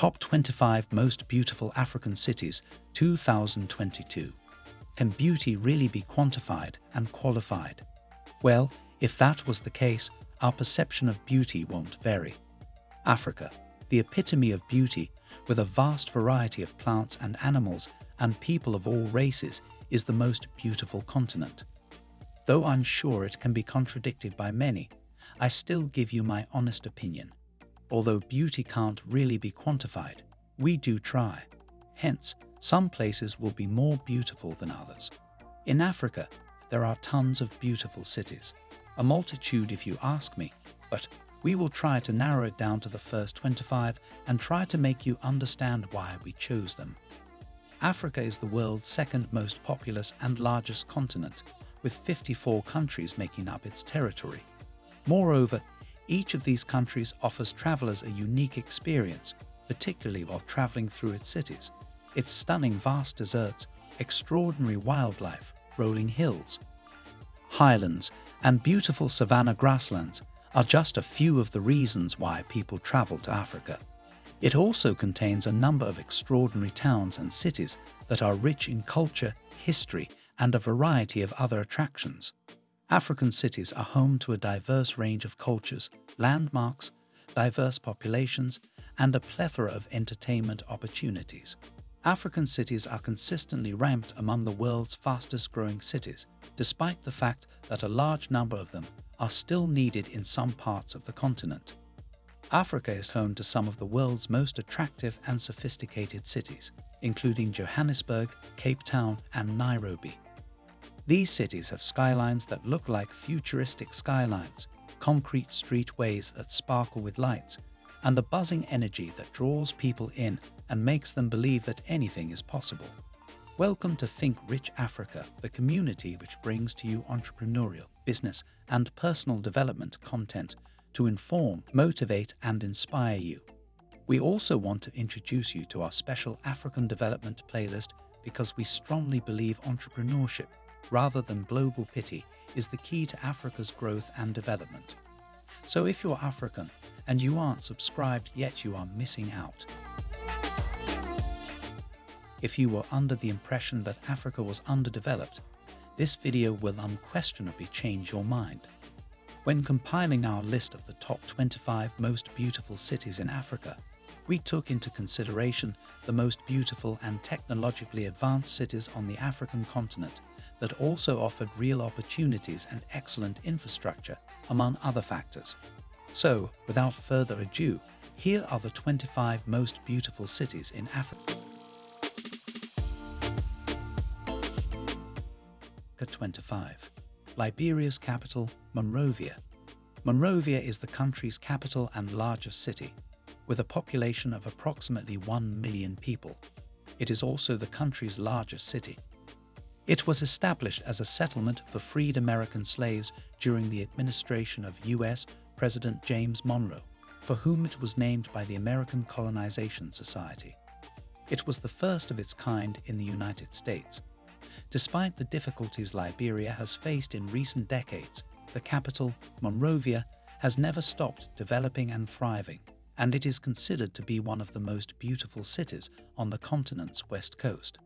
Top 25 Most Beautiful African Cities 2022. Can beauty really be quantified and qualified? Well, if that was the case, our perception of beauty won't vary. Africa, the epitome of beauty, with a vast variety of plants and animals and people of all races, is the most beautiful continent. Though I'm sure it can be contradicted by many, I still give you my honest opinion. Although beauty can't really be quantified, we do try. Hence, some places will be more beautiful than others. In Africa, there are tons of beautiful cities, a multitude if you ask me, but we will try to narrow it down to the first 25 and try to make you understand why we chose them. Africa is the world's second most populous and largest continent, with 54 countries making up its territory. Moreover, each of these countries offers travelers a unique experience, particularly while traveling through its cities. Its stunning vast deserts, extraordinary wildlife, rolling hills, highlands, and beautiful savanna grasslands are just a few of the reasons why people travel to Africa. It also contains a number of extraordinary towns and cities that are rich in culture, history, and a variety of other attractions. African cities are home to a diverse range of cultures, landmarks, diverse populations, and a plethora of entertainment opportunities. African cities are consistently ranked among the world's fastest growing cities, despite the fact that a large number of them are still needed in some parts of the continent. Africa is home to some of the world's most attractive and sophisticated cities, including Johannesburg, Cape Town, and Nairobi. These cities have skylines that look like futuristic skylines, concrete streetways that sparkle with lights, and the buzzing energy that draws people in and makes them believe that anything is possible. Welcome to Think Rich Africa, the community which brings to you entrepreneurial, business, and personal development content to inform, motivate, and inspire you. We also want to introduce you to our special African development playlist because we strongly believe entrepreneurship rather than global pity, is the key to Africa's growth and development. So if you're African and you aren't subscribed yet, you are missing out. If you were under the impression that Africa was underdeveloped, this video will unquestionably change your mind. When compiling our list of the top 25 most beautiful cities in Africa, we took into consideration the most beautiful and technologically advanced cities on the African continent that also offered real opportunities and excellent infrastructure, among other factors. So, without further ado, here are the 25 most beautiful cities in Africa. 25. Liberia's capital, Monrovia. Monrovia is the country's capital and largest city, with a population of approximately 1 million people. It is also the country's largest city. It was established as a settlement for freed American slaves during the administration of U.S. President James Monroe, for whom it was named by the American Colonization Society. It was the first of its kind in the United States. Despite the difficulties Liberia has faced in recent decades, the capital, Monrovia, has never stopped developing and thriving, and it is considered to be one of the most beautiful cities on the continent's west coast.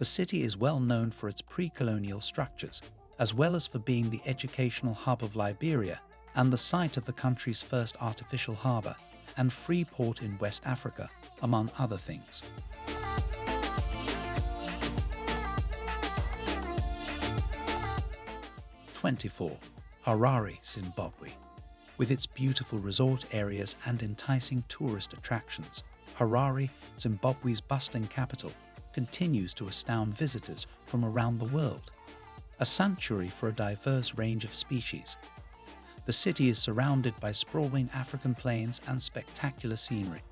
The city is well known for its pre-colonial structures, as well as for being the educational hub of Liberia and the site of the country's first artificial harbour and free port in West Africa, among other things. Twenty-four, Harare, Zimbabwe. With its beautiful resort areas and enticing tourist attractions, Harare, Zimbabwe's bustling capital, continues to astound visitors from around the world, a sanctuary for a diverse range of species. The city is surrounded by sprawling African plains and spectacular scenery,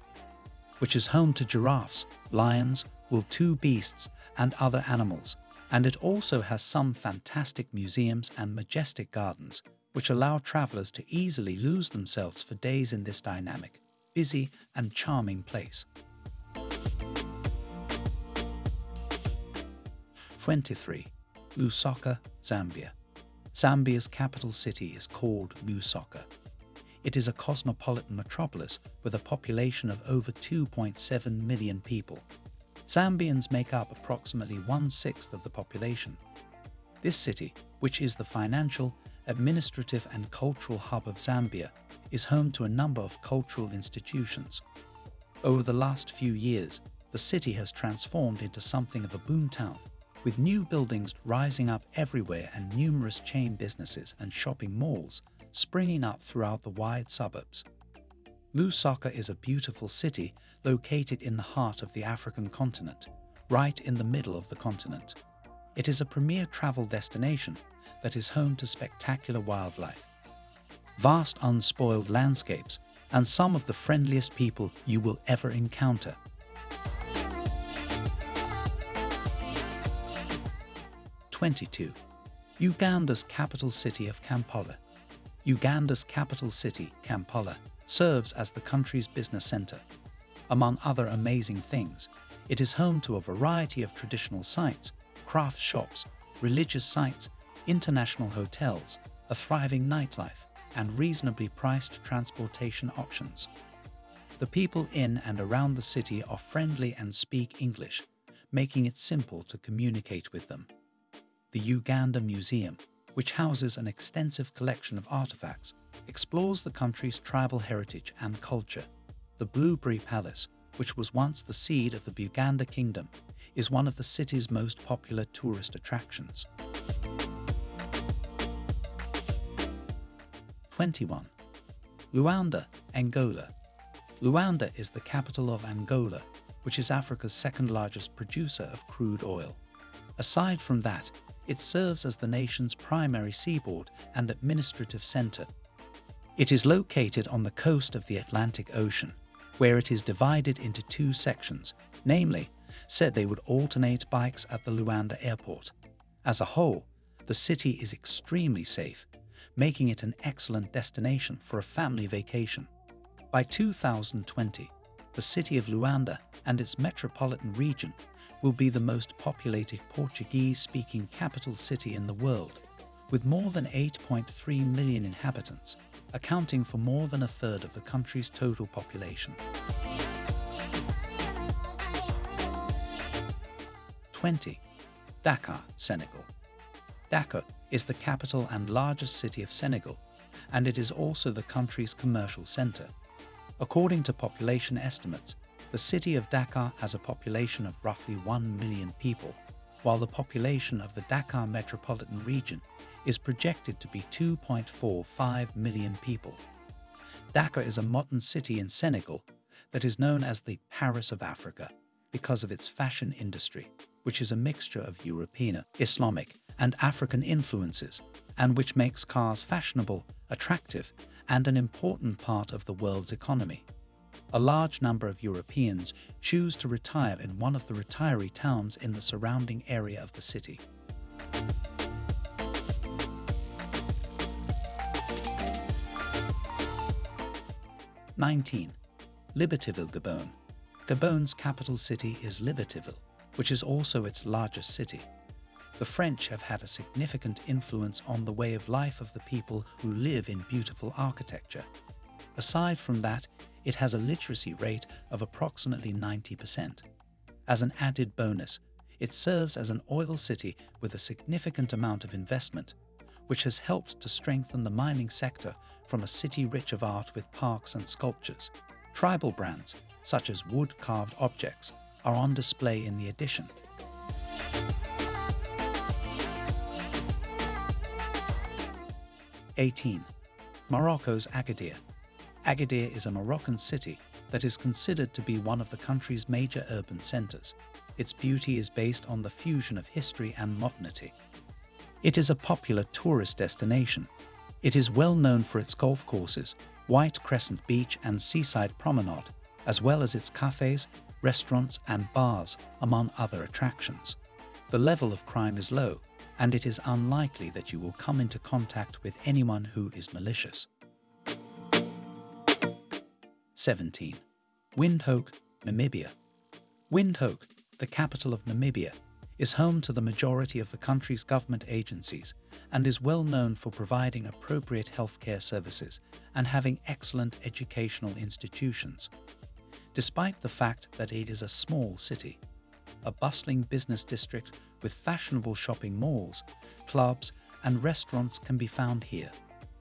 which is home to giraffes, lions, wildebeests, and other animals, and it also has some fantastic museums and majestic gardens, which allow travelers to easily lose themselves for days in this dynamic, busy, and charming place. 23. Lusaka, Zambia. Zambia's capital city is called Lusaka. It is a cosmopolitan metropolis with a population of over 2.7 million people. Zambians make up approximately one-sixth of the population. This city, which is the financial, administrative and cultural hub of Zambia, is home to a number of cultural institutions. Over the last few years, the city has transformed into something of a boomtown, with new buildings rising up everywhere and numerous chain businesses and shopping malls springing up throughout the wide suburbs. Lusaka is a beautiful city located in the heart of the African continent, right in the middle of the continent. It is a premier travel destination that is home to spectacular wildlife, vast unspoiled landscapes, and some of the friendliest people you will ever encounter. Twenty-two. Uganda's capital city of Kampala. Uganda's capital city, Kampala, serves as the country's business center. Among other amazing things, it is home to a variety of traditional sites, craft shops, religious sites, international hotels, a thriving nightlife, and reasonably priced transportation options. The people in and around the city are friendly and speak English, making it simple to communicate with them. The Uganda Museum, which houses an extensive collection of artifacts, explores the country's tribal heritage and culture. The Lubiri Palace, which was once the seat of the Buganda Kingdom, is one of the city's most popular tourist attractions. 21. Luanda, Angola. Luanda is the capital of Angola, which is Africa's second largest producer of crude oil. Aside from that, it serves as the nation's primary seaboard and administrative center. It is located on the coast of the Atlantic Ocean, where it is divided into two sections, namely, said they would alternate bikes at the Luanda airport. As a whole, the city is extremely safe, making it an excellent destination for a family vacation. By 2020, the city of Luanda and its metropolitan region will be the most populated Portuguese-speaking capital city in the world, with more than 8.3 million inhabitants, accounting for more than a third of the country's total population. 20. Dakar, Senegal. Dakar is the capital and largest city of Senegal, and it is also the country's commercial center. According to population estimates, the city of Dakar has a population of roughly 1 million people, while the population of the Dakar metropolitan region is projected to be 2.45 million people. Dakar is a modern city in Senegal that is known as the Paris of Africa because of its fashion industry, which is a mixture of European, Islamic, and African influences, and which makes cars fashionable, attractive, and an important part of the world's economy a large number of Europeans choose to retire in one of the retiree towns in the surrounding area of the city. Nineteen. Libreville, Gabon. Gabon's capital city is Libreville, which is also its largest city. The French have had a significant influence on the way of life of the people who live in beautiful architecture. Aside from that, it has a literacy rate of approximately 90%. As an added bonus, it serves as an oil city with a significant amount of investment, which has helped to strengthen the mining sector from a city rich of art with parks and sculptures. Tribal brands, such as wood-carved objects, are on display in the addition. Eighteen. Morocco's Agadir Agadir is a Moroccan city that is considered to be one of the country's major urban centers. Its beauty is based on the fusion of history and modernity. It is a popular tourist destination. It is well known for its golf courses, White Crescent Beach and Seaside Promenade, as well as its cafes, restaurants and bars, among other attractions. The level of crime is low, and it is unlikely that you will come into contact with anyone who is malicious. 17. Windhoek, Namibia. Windhoek, the capital of Namibia, is home to the majority of the country's government agencies and is well known for providing appropriate healthcare services and having excellent educational institutions. Despite the fact that it is a small city, a bustling business district with fashionable shopping malls, clubs and restaurants can be found here.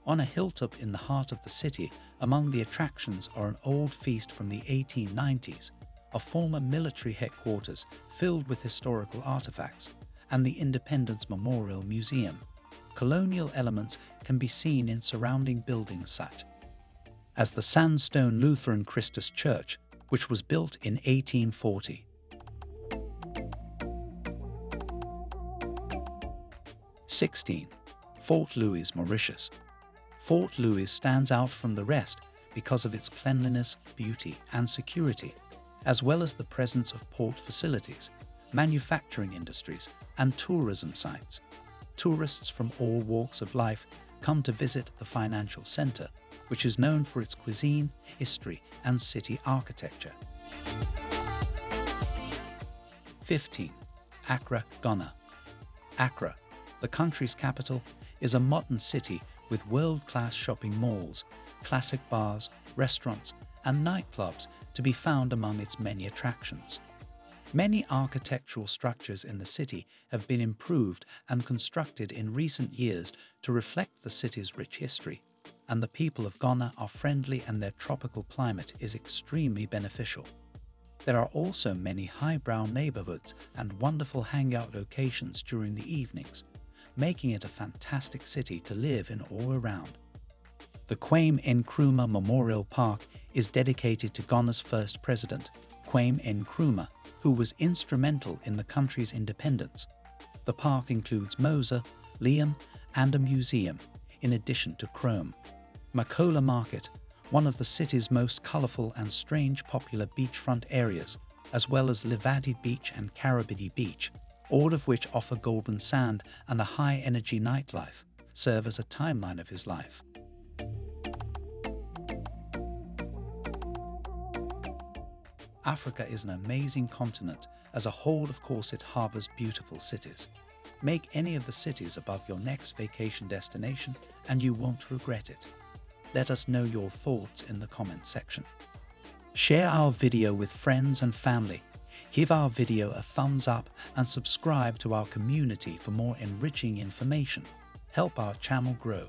On a hilltop in the heart of the city, among the attractions are an old feast from the 1890s, a former military headquarters filled with historical artifacts, and the Independence Memorial Museum. Colonial elements can be seen in surrounding buildings such as the Sandstone Lutheran Christus Church, which was built in 1840. Sixteen, Port Louis, Mauritius. Port Louis stands out from the rest because of its cleanliness, beauty, and security, as well as the presence of port facilities, manufacturing industries, and tourism sites. Tourists from all walks of life come to visit the financial center, which is known for its cuisine, history, and city architecture. 15. Accra, Ghana. Accra, the country's capital, is a modern city with world-class shopping malls, classic bars, restaurants, and nightclubs to be found among its many attractions. Many architectural structures in the city have been improved and constructed in recent years to reflect the city's rich history, and the people of Ghana are friendly and their tropical climate is extremely beneficial. There are also many highbrow neighborhoods and wonderful hangout locations during the evenings, making it a fantastic city to live in all around. The Kwame Nkrumah Memorial Park is dedicated to Ghana's first president, Kwame Nkrumah, who was instrumental in the country's independence. The park includes Mosa, Liam, and a museum, in addition to Chrome. Makola Market, one of the city's most colourful and strange popular beachfront areas, as well as Labadi Beach and Karabidi Beach, all of which offer golden sand and a high-energy nightlife, serve as a timeline of his life. Africa is an amazing continent. As a whole, of course, it harbors beautiful cities. Make any of the cities above your next vacation destination and you won't regret it. Let us know your thoughts in the comments section. Share our video with friends and family Give our video a thumbs up and subscribe to our community for more enriching information. Help our channel grow.